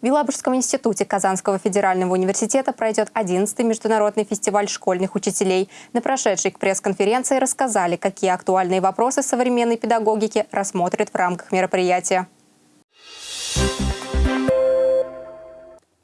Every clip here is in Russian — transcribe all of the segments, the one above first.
В Елабужском институте Казанского федерального университета пройдет 11-й международный фестиваль школьных учителей. На прошедшей пресс-конференции рассказали, какие актуальные вопросы современной педагогики рассмотрят в рамках мероприятия.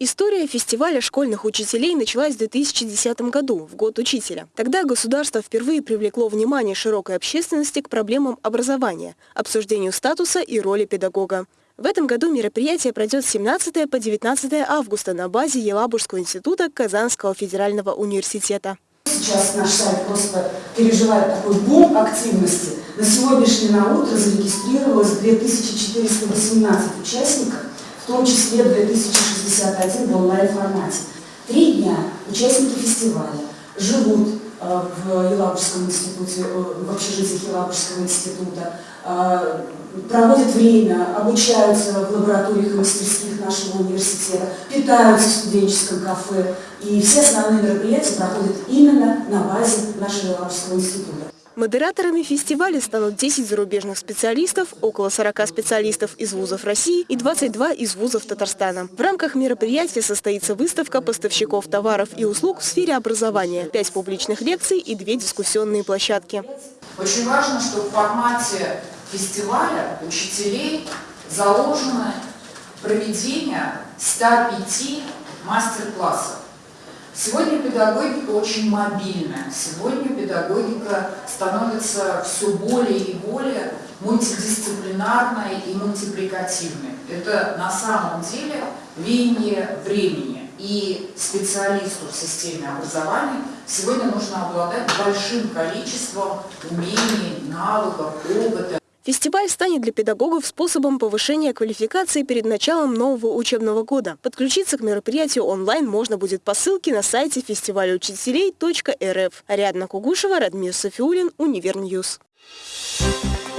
История фестиваля школьных учителей началась в 2010 году, в год учителя. Тогда государство впервые привлекло внимание широкой общественности к проблемам образования, обсуждению статуса и роли педагога. В этом году мероприятие пройдет с 17 по 19 августа на базе Елабужского института Казанского федерального университета. Сейчас наш сайт просто переживает такой бум активности. На сегодняшний на утро зарегистрировалось 2418 участников, в том числе 2061 в онлайн-формате. Три дня участники фестиваля живут в Елабужском институте, э, в общежитии Елабужского института, э, проводят время, обучаются в лабораториях и мастерских нашего университета, питаются в студенческом кафе. И все основные мероприятия проходят именно на базе нашего Елабужского института. Модераторами фестиваля станут 10 зарубежных специалистов, около 40 специалистов из вузов России и 22 из вузов Татарстана. В рамках мероприятия состоится выставка поставщиков товаров и услуг в сфере образования, 5 публичных лекций и 2 дискуссионные площадки. Очень важно, что в формате фестиваля учителей заложено проведение 105 мастер-классов. Сегодня педагогика очень мобильная, сегодня педагогика становится все более и более мультидисциплинарной и мультипликативной. Это на самом деле веяние времени. И специалисту в системе образования сегодня нужно обладать большим количеством умений, навыков, опыта. Фестиваль станет для педагогов способом повышения квалификации перед началом нового учебного года. Подключиться к мероприятию онлайн можно будет по ссылке на сайте фестивалеучителей.рф. Ариадна Кугушева, Радмир Софиулин, Univer News. Thank you.